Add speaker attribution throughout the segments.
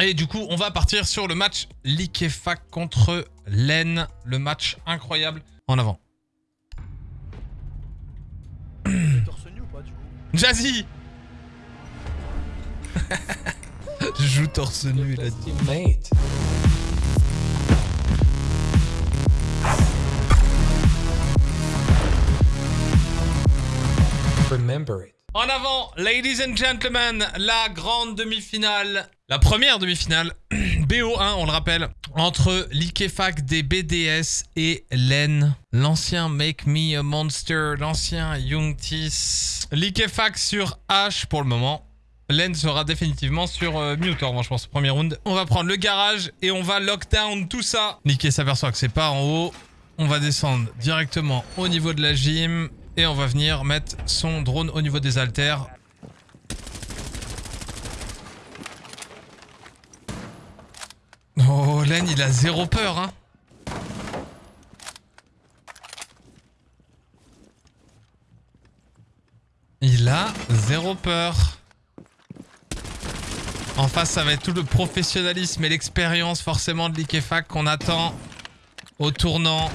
Speaker 1: Et du coup, on va partir sur le match Liquefac contre Len. Le match incroyable. En avant.
Speaker 2: torse nu ou pas du coup
Speaker 1: Jazzy Je joue torse nu, il a dit.
Speaker 3: Teammate. Remember it.
Speaker 1: En avant, ladies and gentlemen, la grande demi-finale. La première demi-finale, BO1, on le rappelle, entre Liquefac des BDS et Len, l'ancien Make Me a Monster, l'ancien Youngtis. Liquefac sur H pour le moment. Len sera définitivement sur euh, Mutor, je pense, premier round. On va prendre le garage et on va lockdown tout ça. Liquet s'aperçoit que c'est pas en haut. On va descendre directement au niveau de la gym. Et on va venir mettre son drone au niveau des haltères. Oh, Len, il a zéro peur, hein. Il a zéro peur. En face, ça va être tout le professionnalisme et l'expérience forcément de l'Ikefac qu'on attend au tournant.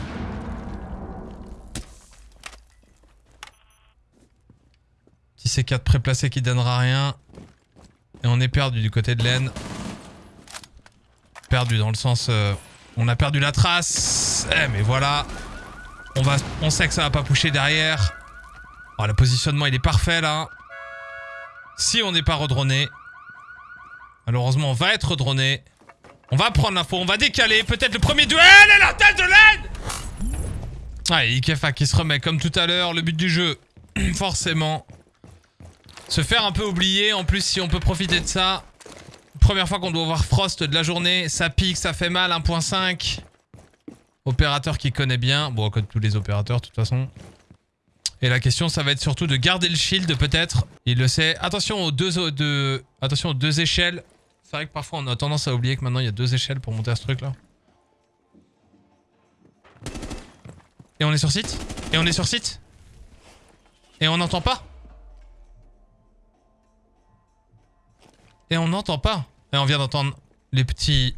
Speaker 1: C4 préplacé qui donnera rien. Et on est perdu du côté de l'aine. Perdu dans le sens... euh, on a perdu la trace. Eh mais voilà. On, va, on sait que ça va pas pusher derrière. Oh, le positionnement il est parfait là. Si on n'est pas redroné. Malheureusement on va être redroné. On va prendre l'info, on va décaler. Peut-être le premier duel et la tête de l'aide Ah, Ikefa qui se remet comme tout à l'heure. Le but du jeu, forcément. Se faire un peu oublier. En plus, si on peut profiter de ça. Première fois qu'on doit voir Frost de la journée. Ça pique, ça fait mal. 1.5. Opérateur qui connaît bien. Bon, comme tous les opérateurs, de toute façon. Et la question, ça va être surtout de garder le shield, peut-être. Il le sait. Attention aux deux, attention aux deux échelles. C'est vrai que parfois, on a tendance à oublier que maintenant, il y a deux échelles pour monter à ce truc-là. Et on est sur site? Et on est sur site? Et on n'entend pas? Et on n'entend pas. Et on vient d'entendre les petits...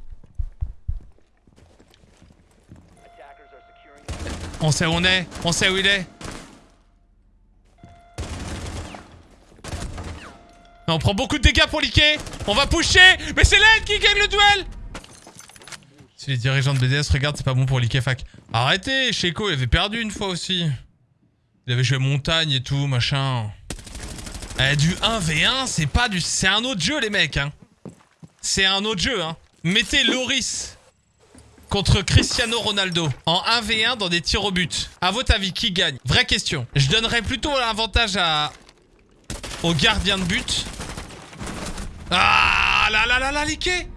Speaker 1: On sait où on est. On sait où il est. On prend beaucoup de dégâts pour liquer On va pusher. Mais c'est l'aide qui gagne le duel. Si les dirigeants de BDS regardent, c'est pas bon pour Liquefac. Arrêtez. Sheko, il avait perdu une fois aussi. Il avait joué montagne et tout, machin. Eh, du 1v1, c'est pas du... C'est un autre jeu, les mecs, hein. C'est un autre jeu, hein. Mettez Loris contre Cristiano Ronaldo en 1v1 dans des tirs au but. À votre avis, qui gagne? Vraie question. Je donnerais plutôt l'avantage à... au gardien de but. Ah là là là là, liqué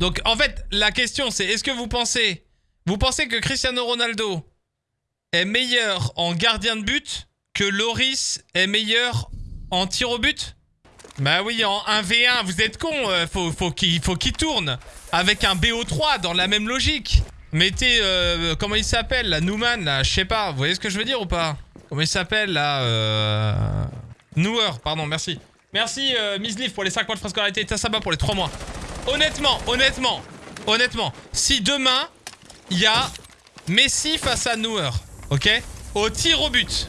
Speaker 1: Donc en fait, la question c'est est-ce que vous pensez vous pensez que Cristiano Ronaldo est meilleur en gardien de but que Loris est meilleur en tir au but? Bah oui, en 1v1, vous êtes con, euh, faut, qu'il tourne avec un BO3 dans la même logique. Mettez euh, comment il s'appelle là, Newman là, je sais pas, vous voyez ce que je veux dire ou pas? Comment il s'appelle là euh... Newer, pardon, merci. Merci euh, Miss Leaf pour les 5 mois de frascolarité et Tassaba pour les 3 mois. Honnêtement, honnêtement, honnêtement, si demain, il y a Messi face à Neuer, ok? Au tir au but,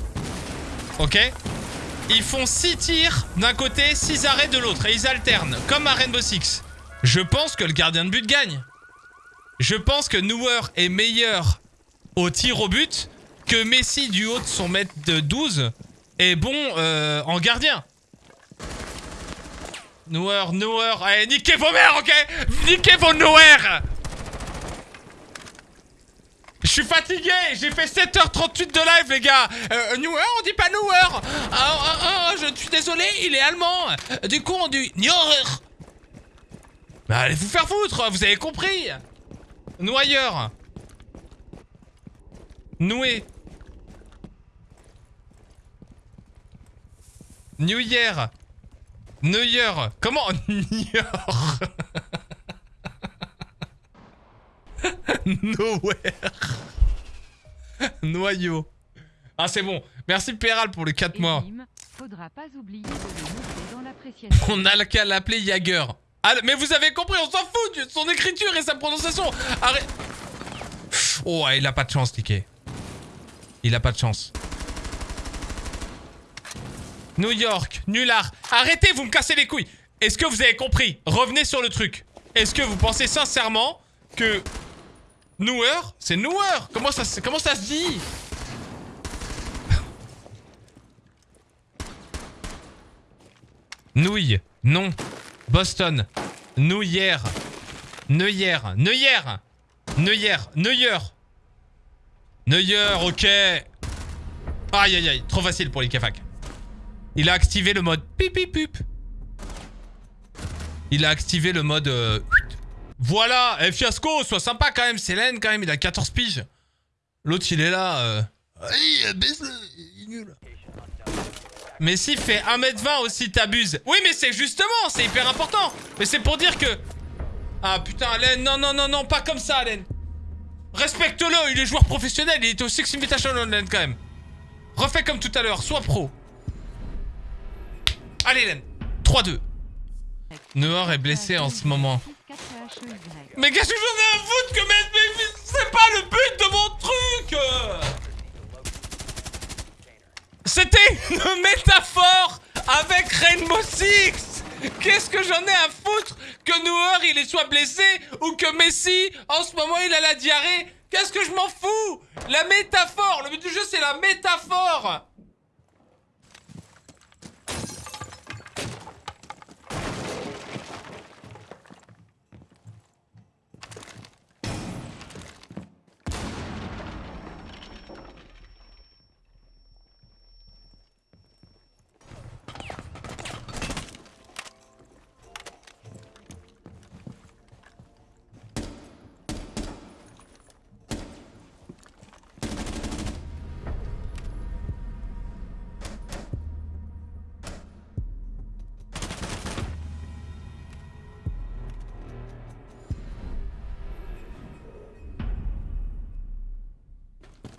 Speaker 1: ok? Ils font 6 tirs d'un côté, 6 arrêts de l'autre, et ils alternent, comme à Rainbow Six. Je pense que le gardien de but gagne. Je pense que Neuer est meilleur au tir au but que Messi du haut de son mètre de 12 est bon euh, en gardien. Neuer, Neuer, allez, niquez vos mères, ok? Niquez vos Neuer suis fatigué, j'ai fait 7h38 de live, les gars. Euh, Neuer, on dit pas Neuer. Ah, ah, ah, Je suis désolé, il est allemand. Du coup, on dit Neuer. Bah, allez vous faire foutre, vous avez compris. Noyeur. Noué. New Year Neuer. Comment Neuer? Nowhere Noyau Ah c'est bon Merci Péral pour les 4 mois
Speaker 4: Elim,
Speaker 3: Faudra pas oublier de le noter dans l'appréciation.
Speaker 1: On a qu'à l'appeler Jagger. Ah, mais vous avez compris, on s'en fout de son écriture et sa prononciation. Arrête. Oh, il a pas de chance, Niké. Il a pas de chance. New York, nulard. Arrêtez, vous me cassez les couilles. Est-ce que vous avez compris? Revenez sur le truc. Est-ce que vous pensez sincèrement que Newer, c'est Newer Comment ça, comment ça se dit? Nouille, non. Boston, Nouillère, Neuillère, Neuillère, Neuillère, Neuilleur. Neuilleur, ok. Aïe aïe aïe, trop facile pour les Kefak. Il a activé le mode pip. Il a activé le mode... euh, Voilà, eh, fiasco, sois sympa quand même, Célène quand même, il a 14 piges. L'autre il est là... Euh... Aïe, baisse-le, il est nul. Mais s'il fait 1m20 aussi, t'abuses. Oui, mais c'est justement, c'est hyper important. Mais c'est pour dire que... Ah putain, Alain, non, non, non, non, pas comme ça, Alain. Respecte-le, il est joueur professionnel, il est au Six Invitational Online quand même. Refais comme tout à l'heure, sois pro. Allez, Len. 3-2. Noir est blessé en ce moment.
Speaker 3: 4 HEY.
Speaker 1: Mais qu'est-ce que j'en ai à foutre que mais c'est pas le but de mon truc. C'était une métaphore avec Rainbow Six Qu'est-ce que j'en ai à foutre que Neuer il soit blessé ou que Messi en ce moment il a la diarrhée? Qu'est-ce que je m'en fous? La métaphore Le but du jeu c'est la métaphore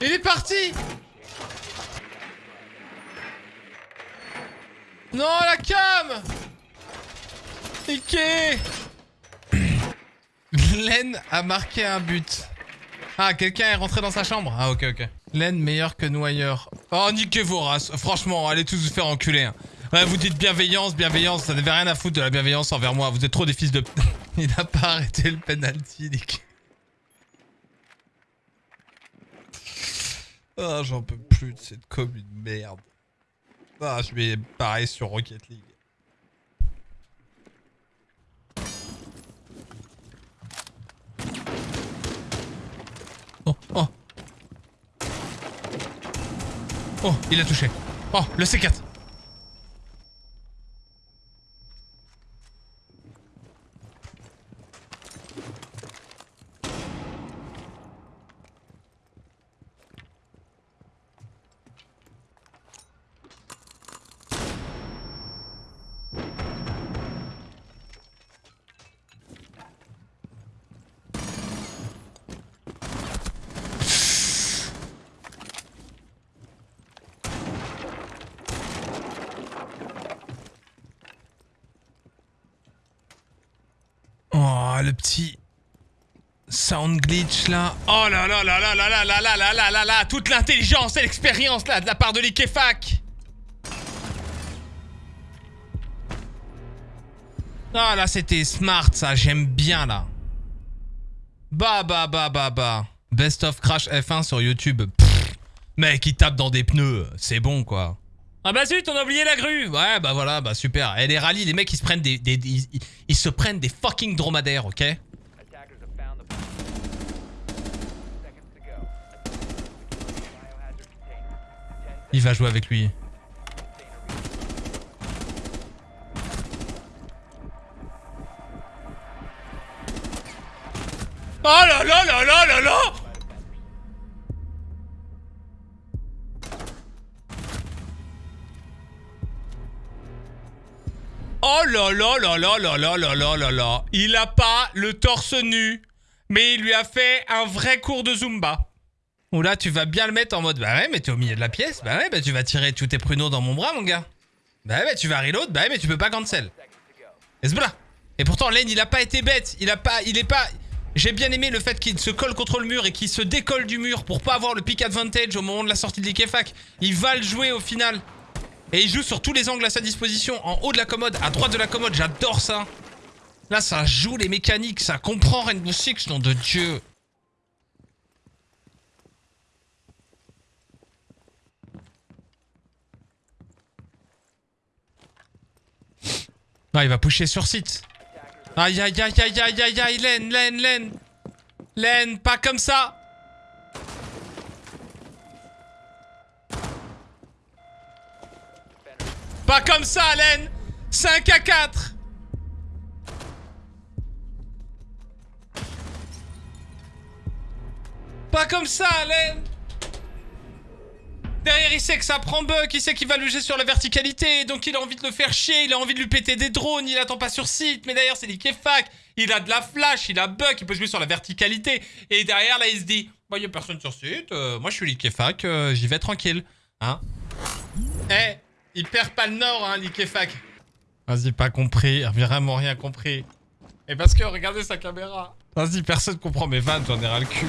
Speaker 1: Il est parti Non, la cam Niqué Len a marqué un but. Ah, quelqu'un est rentré dans sa chambre Ah, ok, ok. Len meilleur que Noyeur. Oh, niquez vos races. Franchement, allez tous vous faire enculer. hein. Ouais, vous dites bienveillance, bienveillance. Ça n'avait rien à foutre de la bienveillance envers moi. Vous êtes trop des fils de... Il n'a pas arrêté le penalty, niqué. Ah, j'en peux plus de cette commune merde. Ah, je vais pareil sur Rocket League. Oh, oh. Oh, il a touché. Oh, le C4. Oh, le petit sound glitch là. Oh là là là là là là là là là là là là Toute l'intelligence et l'expérience là de la part de l'Ikefac. Ah là c'était smart ça, j'aime bien là. Bah bah bah bah bah. Best of Crash F1 sur YouTube. Mec il tape dans des pneus, c'est bon quoi. Ah bah zut, on a oublié la grue Ouais, bah voilà, bah super. Et les rallyes, les mecs, ils se prennent des... des- ils, ils se prennent des fucking dromadaires, ok? Il va jouer avec lui. Oh là là là là là là là là là là là là là là là Il a pas le torse nu, mais il lui a fait un vrai cours de Zumba. Ou là, tu vas bien le mettre en mode Bah ouais, mais t'es au milieu de la pièce. Bah ouais, bah tu vas tirer tous tes pruneaux dans mon bras, mon gars. Bah ouais, tu vas reload, bah ouais, mais tu peux pas cancel. Et voilà. Et pourtant, Len, il a pas été bête. Il a pas. Il est pas. J'ai bien aimé le fait qu'il se colle contre le mur et qu'il se décolle du mur pour pas avoir le pick advantage au moment de la sortie de l'Ikefac. Il va le jouer au final. Et il joue sur tous les angles à sa disposition. En haut de la commode, à droite de la commode, j'adore ça. Là, ça joue les mécaniques, ça comprend Rainbow Six, nom de Dieu. Non, il va pusher sur site. Aïe aïe aïe aïe aïe aïe aïe, Len, Len, Len. Len, pas comme ça. Pas comme ça, Len. 5 à 4. Pas comme ça, Len. Derrière, il sait que ça prend bug, il sait qu'il va loger sur la verticalité, donc il a envie de le faire chier, il a envie de lui péter des drones, il attend pas sur site, mais derrière, c'est l'Ikefac, il a de la flash, il a bug, il peut jouer sur la verticalité, et derrière, là, il se dit, bah, y a personne sur site, euh, moi, je suis l'Ikefac, euh, j'y vais tranquille, hein. Eh, il perd pas le nord, hein, l'Ikefac. Vas-y, pas compris, vraiment rien compris. Et parce que, regardez sa caméra. Vas-y, personne comprend mes vannes, j'en ai ras le cul.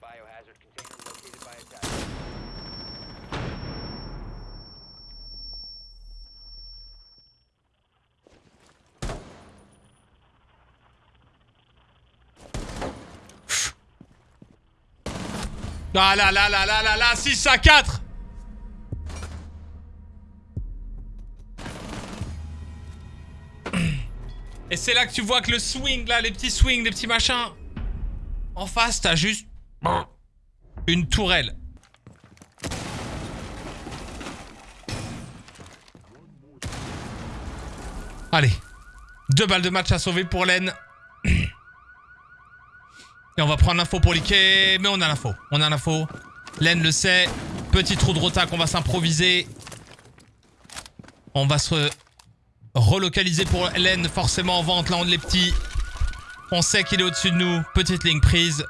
Speaker 4: Biohazard container located by attack.
Speaker 1: Ah là là là là là là 6 à 4 Et c'est là que tu vois que le swing là, les petits swings, les petits machins. En face, t'as juste une tourelle. Allez. Deux balles de match à sauver pour Len. Et on va prendre l'info pour liquer. Mais on a l'info. On a l'info. Len le sait. Petit trou de rota qu'on va s'improviser. On va se relocaliser pour Len forcément en vente. Là on les petits. On sait qu'il est au-dessus de nous. Petite ligne prise.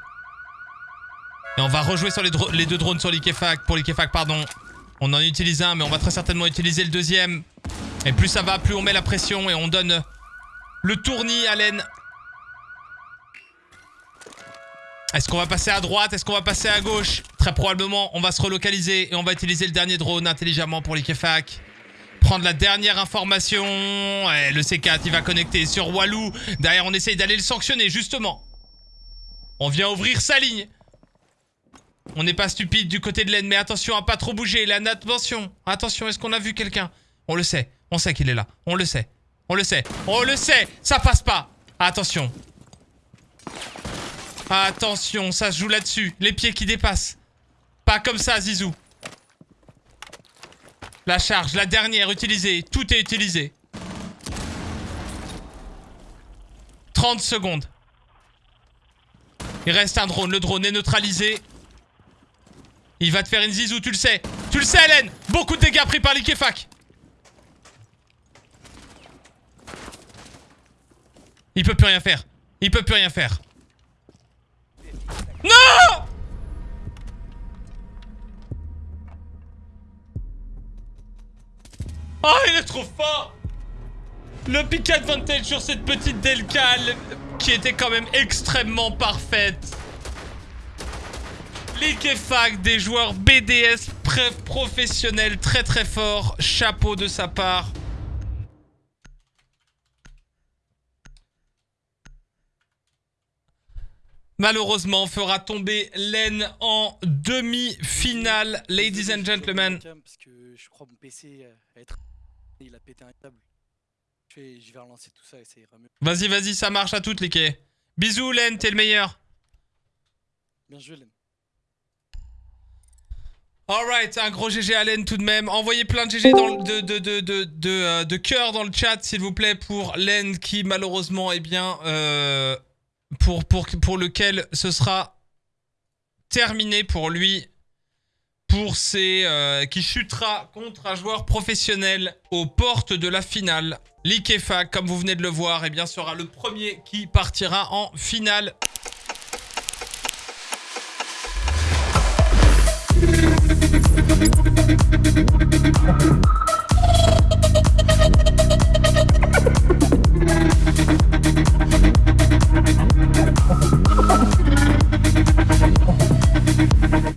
Speaker 1: Et on va rejouer sur les deux drones sur l'Ikefac. Pour l'Ikefac, pardon. On en utilise un, mais on va très certainement utiliser le deuxième. Et plus ça va, plus on met la pression et on donne le tournis à Len. Est-ce qu'on va passer à droite? Est-ce qu'on va passer à gauche? Très probablement, on va se relocaliser et on va utiliser le dernier drone intelligemment pour l'Ikefac. Prendre la dernière information. Ouais, le C4, il va connecter sur Walou. Derrière, on essaye d'aller le sanctionner, justement. On vient ouvrir sa ligne. On n'est pas stupide du côté de l'aine, mais attention à pas trop bouger. Attention. Attention, est-ce qu'on a vu quelqu'un? On le sait. On sait qu'il est là. On le sait. On le sait. On le sait. Ça passe pas. Attention. Attention, ça se joue là-dessus. Les pieds qui dépassent. Pas comme ça, Zizou. La charge, la dernière utilisée. Tout est utilisé. 30 secondes. Il reste un drone. Le drone est neutralisé. Il va te faire une zizou, tu le sais. Tu le sais, Hélène Beaucoup de dégâts pris par l'Ikefac. Il peut plus rien faire. Il peut plus rien faire. Non Oh, il est trop fort Le pick advantage sur cette petite Delcal qui était quand même extrêmement parfaite. L'Ikefac, des joueurs BDS professionnels très très forts. Chapeau de sa part. Malheureusement, fera tomber Len en demi-finale, ladies and gentlemen.
Speaker 2: Tiens, Parce que je crois mon PC euh, a être... Il a pété un câble. Je vais, je vais relancer tout ça et ça ira mieux.
Speaker 1: Vas-y, vas-y, ça marche à toutes, les Bisous, Len, t'es le meilleur.
Speaker 2: Bien joué, Len.
Speaker 1: Alright, un gros GG à Len tout de même. Envoyez plein de GG dans le- de, de, de, de, de, euh, de cœur dans le chat, s'il vous plaît, pour Len qui, malheureusement, eh bien, euh, pour, pour, pour lequel ce sera terminé pour lui, pour ses, euh, qui chutera contre un joueur professionnel aux portes de la finale. L'Ikefa, comme vous venez de le voir, eh bien, sera le premier qui partira en finale.